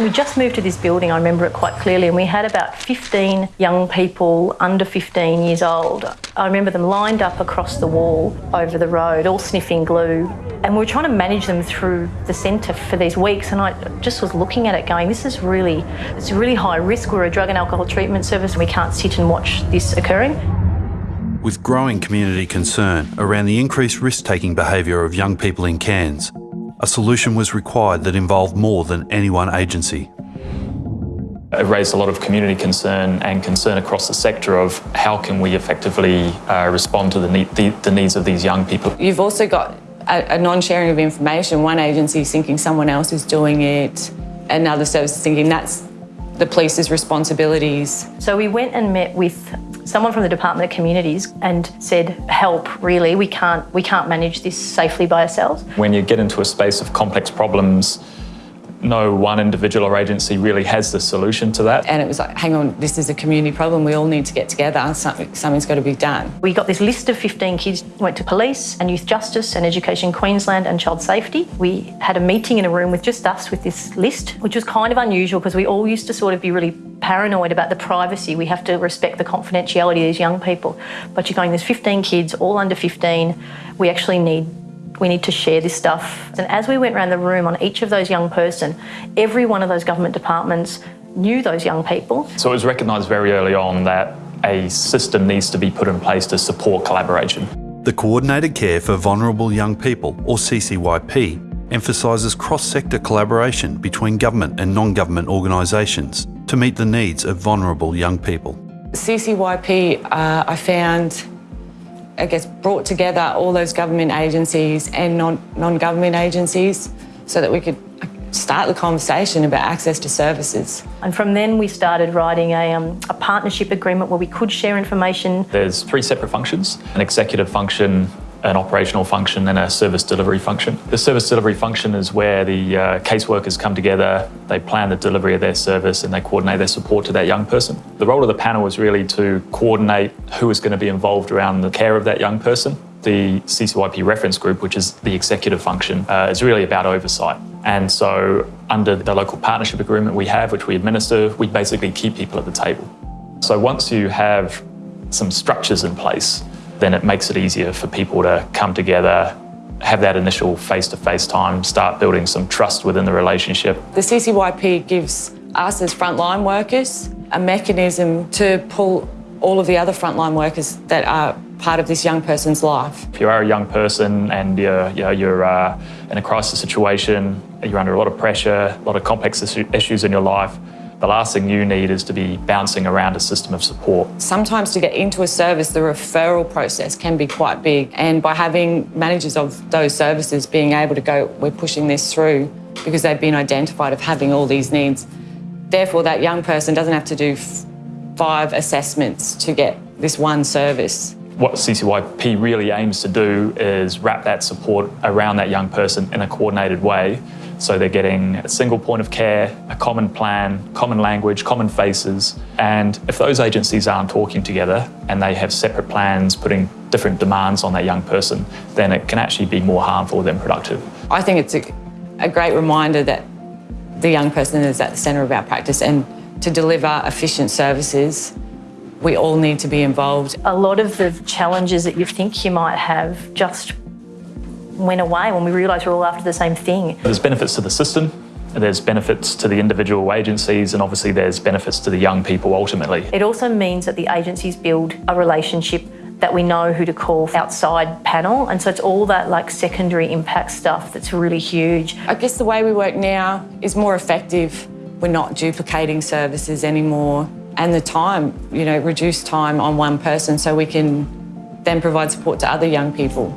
We just moved to this building, I remember it quite clearly, and we had about 15 young people under 15 years old. I remember them lined up across the wall over the road, all sniffing glue. And we were trying to manage them through the centre for these weeks, and I just was looking at it going, this is really, it's really high risk. We're a drug and alcohol treatment service, and we can't sit and watch this occurring. With growing community concern around the increased risk-taking behaviour of young people in Cairns, a solution was required that involved more than any one agency. It raised a lot of community concern and concern across the sector of how can we effectively uh, respond to the, need, the, the, needs of these young people. You've also got a, a non-sharing of information. One agency is thinking someone else is doing it, another service is thinking that's the police's responsibilities. So we went and met with someone from the Department of Communities and said, help, really, we can't, we can't manage this safely by ourselves. When you get into a space of complex problems, no one individual or agency really has the solution to that. And it was like, hang on, this is a community problem. We all need to get together. Something, something's got to be done. We got this list of 15 kids, went to police and youth justice and education Queensland and child safety. We had a meeting in a room with just us with this list, which was kind of unusual because we all used to sort of be really paranoid about the privacy. We have to respect the confidentiality of these young people. But you're going, there's 15 kids, all under 15. We actually need we need to share this stuff. And as we went around the room on each of those young person, every one of those government departments knew those young people. So it was recognised very early on that a system needs to be put in place to support collaboration. The Coordinated Care for Vulnerable Young People, or CCYP, emphasises cross-sector collaboration between government and non-government organisations to meet the needs of vulnerable young people. CCYP, uh, I found I guess, brought together all those government agencies and non-government agencies so that we could start the conversation about access to services. And from then we started writing a, um, a partnership agreement where we could share information. There's three separate functions, an executive function, an operational function and a service delivery function. The service delivery function is where the uh, caseworkers come together, they plan the delivery of their service and they coordinate their support to that young person. The role of the panel was really to coordinate who is going to be involved around the care of that young person. The CCYP reference group, which is the executive function, uh, is really about oversight. And so under the local partnership agreement we have, which we administer, we basically keep people at the table. So once you have some structures in place, then it makes it easier for people to come together, have that initial face-to-face -face time, start building some trust within the relationship. The CCYP gives us as frontline workers a mechanism to pull all of the other frontline workers that are part of this young person's life. If you are a young person and you're, you know, you're uh, in a crisis situation, you're under a lot of pressure, a lot of complex issues in your life, the last thing you need is to be bouncing around a system of support. Sometimes to get into a service, the referral process can be quite big. And by having managers of those services being able to go, we're pushing this through because they've been identified of having all these needs. Therefore, that young person doesn't have to do five assessments to get this one service. What CCYP really aims to do is wrap that support around that young person in a coordinated way so they're getting a single point of care, a common plan, common language, common faces. And if those agencies aren't talking together and they have separate plans putting different demands on that young person, then it can actually be more harmful than productive. I think it's a, a great reminder that the young person is at the centre of our practice and to deliver efficient services we all need to be involved. A lot of the challenges that you think you might have just went away when we realised we're all after the same thing. There's benefits to the system, there's benefits to the individual agencies and obviously there's benefits to the young people ultimately. It also means that the agencies build a relationship that we know who to call outside panel and so it's all that like secondary impact stuff that's really huge. I guess the way we work now is more effective. We're not duplicating services anymore and the time, you know, reduced time on one person so we can then provide support to other young people.